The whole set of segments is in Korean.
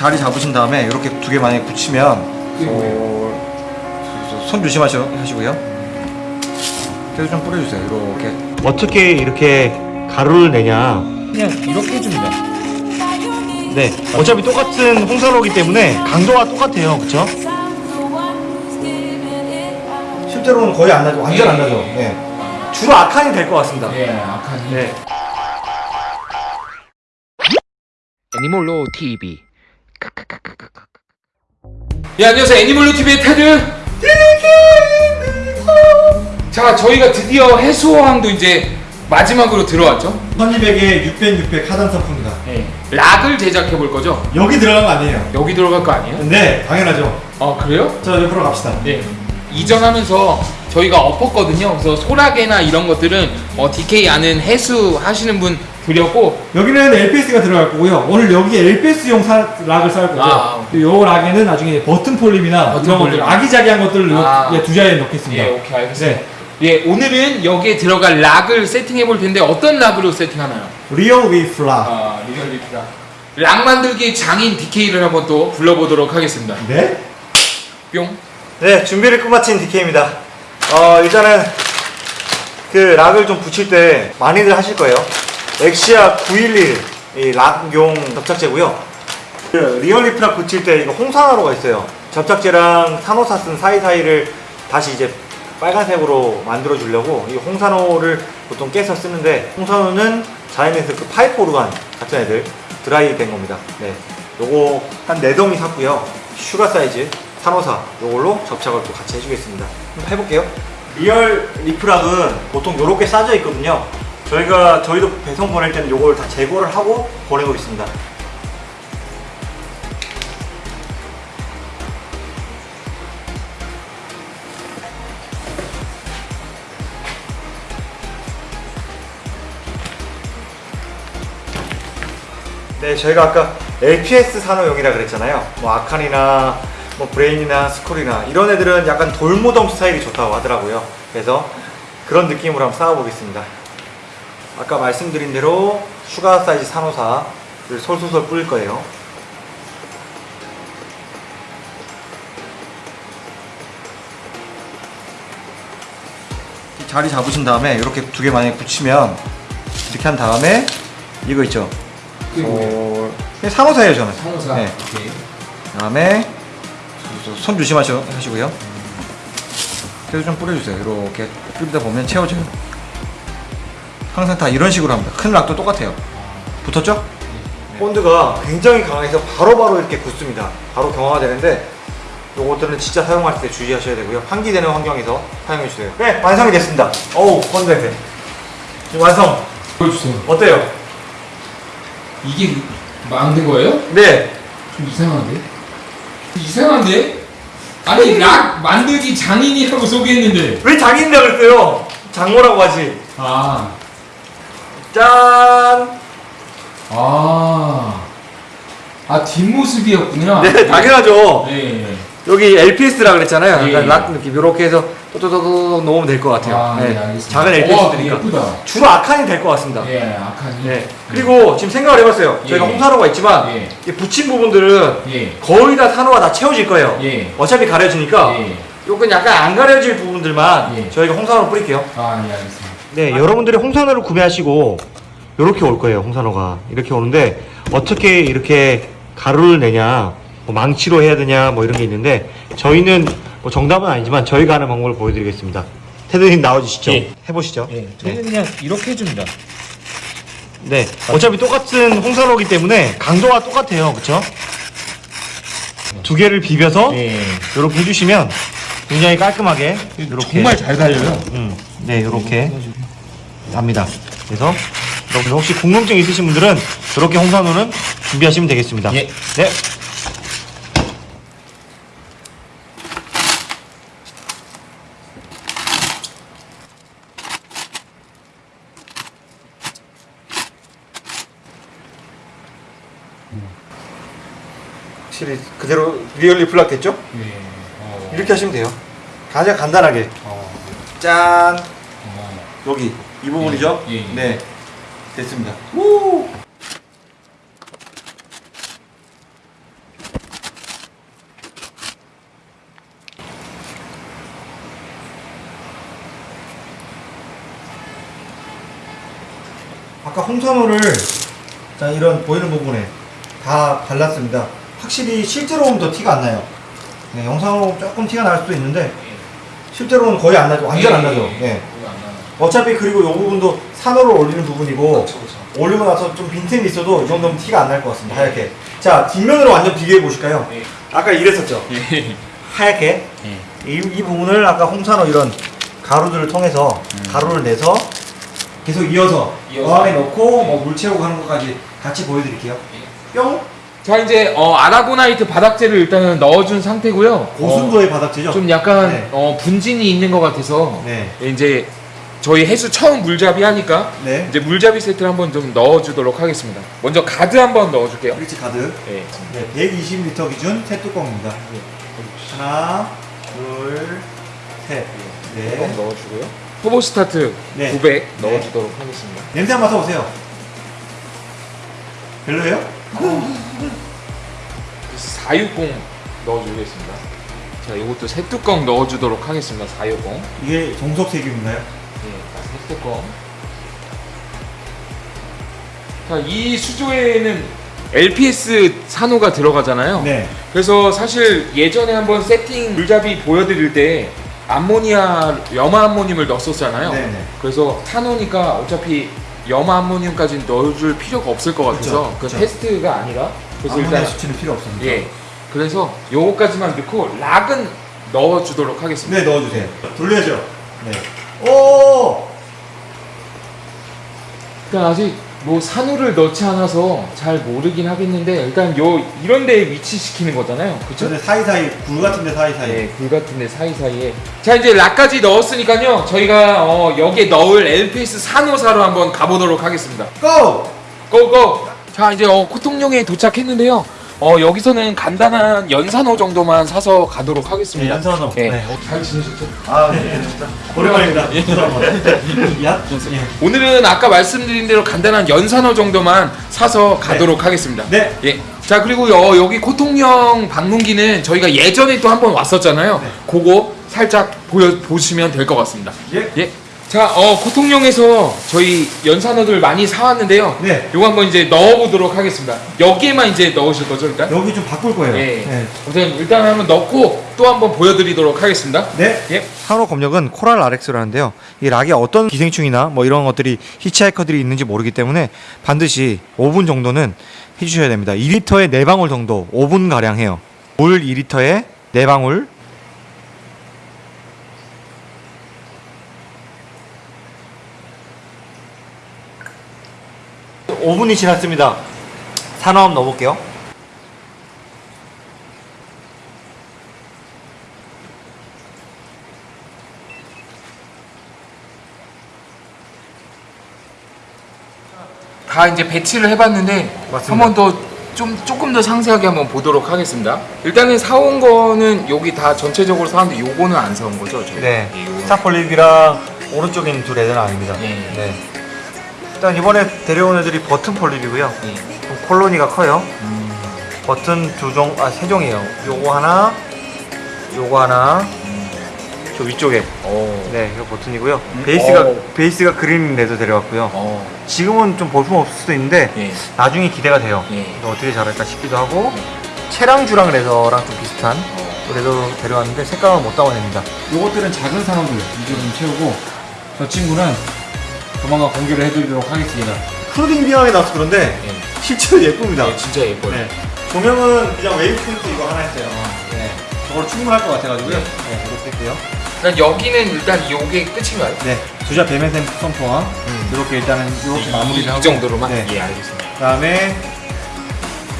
자리 잡으신 다음에 이렇게 두 개 만약에 붙이면 어, 손 조심하시고요. 계속 좀 뿌려주세요. 이렇게 어떻게 이렇게 가루를 내냐? 그냥 이렇게 해줍니다. 네, 어차피 똑같은 홍산호기 때문에 강도가 똑같아요, 그렇죠? 실제로는 거의 안 나죠, 완전 안 나죠. 네. 주로 아칸이 될 것 같습니다. 예, 악하니. 네. 애니몰로 TV 예, 안녕하세요. 애니멀로 TV의 테드. 자, 저희가 드디어 해수어항도 이제 마지막으로 들어왔죠. 선입에게 600, 600 하단 상품입니다. 예. 락을 제작해 볼 거죠. 여기 들어간 거 아니에요? 여기 들어갈 거 아니에요? 네, 당연하죠. 아, 그래요? 자, 옆으로 갑시다. 네. 이전하면서 저희가 엎었거든요. 그래서 소라게나 이런 것들은 어, DK 아는 해수 하시는 분 드렸고 여기는 LPS가 들어갈 거고요. 오늘 여기에 LPS용 사, rock을 쌓을 거죠. 아, 요 rock에는 나중에 button polyp이나 버튼 이런 것들. 아기자기한 것들을 아. 예, 두 자리에 넣겠습니다. 예, 오케이 알겠습니다. 네. 예, 오늘은 여기에 들어갈 rock을 세팅해 볼 텐데 어떤 rock으로 세팅하나요? Real Reef rock. 아, 리얼리티다. rock 만들기 장인 DK를 한번 또 불러보도록 하겠습니다. 네? 뿅. 네, 준비를 끝마친 DK입니다. 어, 일단은 그 rock을 좀 붙일 때 많이들 하실 거예요. 엑시아 911이 rock용 접착제고요. 그 Real Reef rock 붙일 때 이거 홍산호가 있어요. 접착제랑 산호사 쓴 사이사이를 다시 이제 빨간색으로 만들어 주려고 이 홍산호를 보통 깨서 쓰는데 홍산호는 giant 그 파이프 오르간 같은 애들 드라이 된 겁니다. 네. 요거 한 4덩이 샀고요. sugar 사이즈 산호사 요걸로 접착을 또 같이 해주겠습니다. 한번 해볼게요. Real Reef rock은 보통 요렇게 싸져 있거든요. 저희가 저희도 배송 보낼 때는 요걸 다 제거를 하고 보내고 있습니다. 네, 저희가 아까 LPS 산호용이라 그랬잖아요. 뭐 acan이나 뭐 brain이나 scoly나 이런 애들은 약간 돌무덤 스타일이 좋다고 하더라고요. 그래서 그런 느낌으로 한번 쌓아보겠습니다. 아까 말씀드린 대로 sugar 사이즈 산호사를 솔솔솔 뿌릴 거예요. 자리 잡으신 다음에 이렇게 두 개 만약에 붙이면 이렇게 한 다음에 이거 있죠. 어, 산호사예요 저는. 산호사. 네. 오케이. 그다음에 손 조심하시고요. 계속 좀 뿌려주세요. 이렇게 뿌리다 보면 채워져요. 항상 다 이런 식으로 합니다. 큰 락도 똑같아요. 붙었죠? 본드가 굉장히 강해서 바로바로 이렇게 굳습니다. 바로 경화되는데 요것들은 진짜 사용할 때 주의하셔야 되고요. 환기되는 환경에서 사용해 주세요. 네, 완성이 됐습니다. 어우, 본드 냄새. 지금 완성. 보여주세요. 어때요? 이게 만든 거예요? 네. 좀 이상한데? 이상한데? 아니 락 만들기 장인이라고 소개했는데 왜 장인이라고 그랬어요? 장모라고 하지. 아, 짠! 아, 아 뒷모습이었구나 네, 당연하죠. 네. 여기 LPS라 그랬잖아요. 예, 약간 예. 락 느낌 이렇게 해서 또또또또 놓으면 될 것 같아요. 아, 네, 네. 작은 예쁘다 주로 아칸이 될 것 같습니다. 예, 악하니 네. 그리고 지금 생각을 해봤어요. 저희가 예. 홍산호가 있지만 예. 이 붙인 부분들은 예, 거의 다 산호가 다 채워질 거예요. 예. 어차피 가려지니까 예. 요건 약간 안 가려질 부분들만 예. 저희가 홍산호를 뿌릴게요. 아, 예, 알겠습니다 네, 여러분들이 홍산호를 구매하시고 이렇게 올 거예요. 홍산호가 이렇게 오는데 어떻게 이렇게 가루를 내냐, 뭐 망치로 해야 되냐, 뭐 이런 게 있는데 저희는 뭐 정답은 아니지만 저희가 하는 방법을 보여드리겠습니다. 테드님 나와주시죠. 예. 해보시죠. 예, 네. 저는 그냥 이렇게 해줍니다 네, 어차피 똑같은 홍산호기 때문에 강도가 똑같아요, 그렇죠? 두 개를 비벼서 예. 이렇게 해주시면 굉장히 깔끔하게 이렇게 정말 잘 달려요 음, 네, 이렇게 합니다. 그래서 여러분 혹시 궁금증 있으신 분들은 이렇게 홍산호는 준비하시면 되겠습니다. 예. 네. 확실히 그대로 리얼리 블락됐죠? 예. 어. 이렇게 하시면 돼요. 가장 간단하게. 어. 짠. 어. 여기 이 부분이죠? 예. 예. 예. 네. 됐습니다. 우! 아까 홍산호를 자 이런 보이는 부분에 다 발랐습니다 확실히 실제로는 더 티가 안 나요. 네, 영상으로 조금 티가 날 수도 있는데 실제로는 거의 안 나죠. 완전 안 나죠. 네. 어차피 그리고 이 부분도 산호를 올리는 부분이고 그렇죠, 그렇죠. 올리고 나서 좀 빈틈이 있어도 이 정도면 티가 안 날 것 같습니다. 하얗게. 자 뒷면으로 완전 비교해 보실까요? 네. 아까 이랬었죠. 하얗게 이, 이 부분을 아까 홍산호 이런 가루들을 통해서 가루를 내서 계속 이어서 이어서. 어항에 넣고 뭐물 채우고 하는 것까지 같이 보여드릴게요. 뿅 자 이제 어, 아라고나이트 바닥재를 일단은 넣어준 상태고요. 고순도의 바닥재죠. 어, 좀 약간 네. 어, 분진이 있는 것 같아서 네. 이제 저희 해수 처음 물잡이 하니까 네. 이제 물잡이 세트를 한번 좀 넣어주도록 하겠습니다. 먼저 가드 한번 넣어줄게요. 브릿지 가드. 네. 네, 120리터 기준 세 뚜껑입니다. 하나, 둘, 셋. 뚜껑 네. 넣어주고요. 터보 스타트 네. 900 넣어주도록 하겠습니다. 냄새 한번 맡아보세요. 별로예요? 460 넣어주겠습니다. 자, 이것도 새 뚜껑 넣어주도록 하겠습니다. 460. 이게 정석 세균인가요? 네, 새 뚜껑. 자, 이 수조에는 LPS 산호가 들어가잖아요. 네. 그래서 사실 예전에 한번 세팅 물잡이 보여드릴 때 암모니아 염화 암모늄을 넣었었잖아요. 네네. 그래서 산호니까 어차피 염화 암모늄까지 넣어줄 필요가 없을 것 같아서 그쵸, 그 그쵸. 테스트가 아니라 그래서 일단 수치는 필요 없습니다. 예 그래서 요거까지만 넣고 rock은 넣어주도록 하겠습니다. 네, 넣어주세요. 돌려야죠. 네. 오! 일단 아직 뭐 산호를 넣지 않아서 잘 모르긴 하겠는데 일단 요 이런 데에 위치시키는 거잖아요. 그쵸? 저는 사이사이, 굴 같은 데 사이사이. 네, 굴 같은 데 사이사이에 자 이제 rock까지 넣었으니까요 저희가 어, 여기에 넣을 LPS 산호사로 한번 가보도록 하겠습니다 고! 고 고 자 이제 어, 코통령에 도착했는데요 어, 여기서는 간단한 연산호 정도만 사서 가도록 네, 하겠습니다 연산호. 네. 네. 잘 지내셨죠? 아, 네. 오랜만입니다. 예. 야? 예. 오늘은 아까 말씀드린 대로 간단한 연산호 정도만 사서 가도록 하겠습니다 네. 예. 자 그리고 여, 여기 코통령 방문기는 저희가 예전에 또 한 번 왔었잖아요 네. 그거 살짝 보여, 보시면 될 것 같습니다 예. 예. 자, 어, 코통령에서 저희 연산어들 많이 사왔는데요. 네. 요거 한번 이제 넣어보도록 하겠습니다. 여기에만 이제 넣으실 거죠, 일단? 여기 좀 바꿀 거예요. 예. 네. 우선 일단 한번 넣고 또 한번 보여드리도록 하겠습니다. 네. 예. 산호 검역은 코랄 RX라는데요. 이 락에 어떤 기생충이나 뭐 이런 것들이 히치하이커들이 있는지 모르기 때문에 반드시 5분 정도는 해주셔야 됩니다. 2리터에 4방울 정도 5분 가량 해요. 물 2리터에 4방울. 오분이 지났습니다. 산호 한번 넣어볼게요. 다 이제 배치를 해봤는데 맞습니다. 한번 더 좀 조금 더 상세하게 한번 보도록 하겠습니다. 일단은 사온 거는 여기 다 전체적으로 사왔는데 요거는 안 사온 거죠? 저희? 네. star polyp이랑 오른쪽에 있는 두 red는 아닙니다. 예. 네. 일단 이번에 데려온 애들이 button polyp이고요. 예. 좀 콜로니가 커요. 음, 버튼 두 종, 아, 세 종이에요. 요거 하나, 요거 하나, 저 위쪽에. 어. 네, 이거 버튼이고요. 음, 베이스가, 어. 베이스가 green red 데려왔고요. 어. 지금은 좀 볼품 없을 수도 있는데, 예. 나중에 기대가 돼요. 예. 어떻게 자랄까 싶기도 하고, 체랑주랑 레더랑 좀 비슷한 레더 데려왔는데, 색감은 못 담아냅니다. 요것들은 작은 산호들 위주로 좀 채우고, 저 친구는 조만간 공개를 해드리도록 하겠습니다. 프로딩 비하에 나와서 그런데, 예. 실제로 예쁩니다. 예, 진짜 예뻐요. 네. 조명은 그냥 폰트 이거 하나 했어요. 네. 저걸로 충분할 것 같아가지고요. 네. 네, 이렇게 했고요. 일단 여기는 일단 요게 끝인가요? 네. 두자 배면 sump와 이렇게 일단은 이렇게 이, 마무리를 이 하고. 정도로만? 네. 예, 알겠습니다. 그 다음에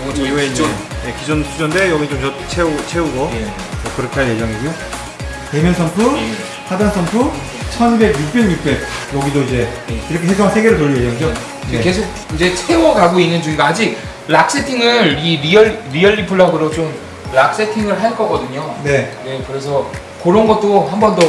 요거 저희 이후에 기존 네, 기존 수조인데 여기 좀 저- 채우 채우고 예. 네, 그렇게 할 예정이고요. 배면 sump, 예. 하단 sump, 1200, 600, 600 여기도 이제 예. 이렇게 해서 세 개를 돌릴 예정이죠. 지금 계속 이제 채워가고 있는 중이고 아직 rock 세팅을 이 Real Real Reef rock으로 좀 rock 세팅을 할 거거든요. 네. 네, 그래서 그런 것도 한 번 더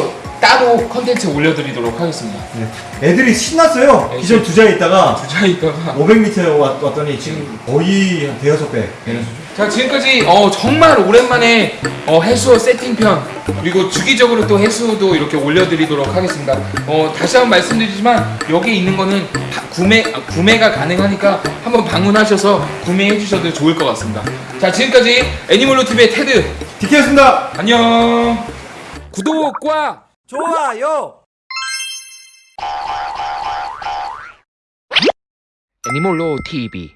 따로 컨텐츠 올려드리도록 하겠습니다. 네. 애들이 신났어요. 네, 기존 두자에 있다가 부자이다가 500m 왔, 왔더니 지금 거의 한 대여섯 배 되는 수준. 자 지금까지 어, 정말 오랜만에 어, 해수어 세팅편 그리고 주기적으로 또 해수도 이렇게 올려드리도록 하겠습니다. 어, 다시 한번 말씀드리지만 여기 있는 거는 다 구매 아, 구매가 가능하니까 한번 방문하셔서 구매해 주셔도 좋을 것 같습니다. 자 지금까지 애니멀로 TV의 테드 디케였습니다. 안녕. 구독과 좋아요. Animal TV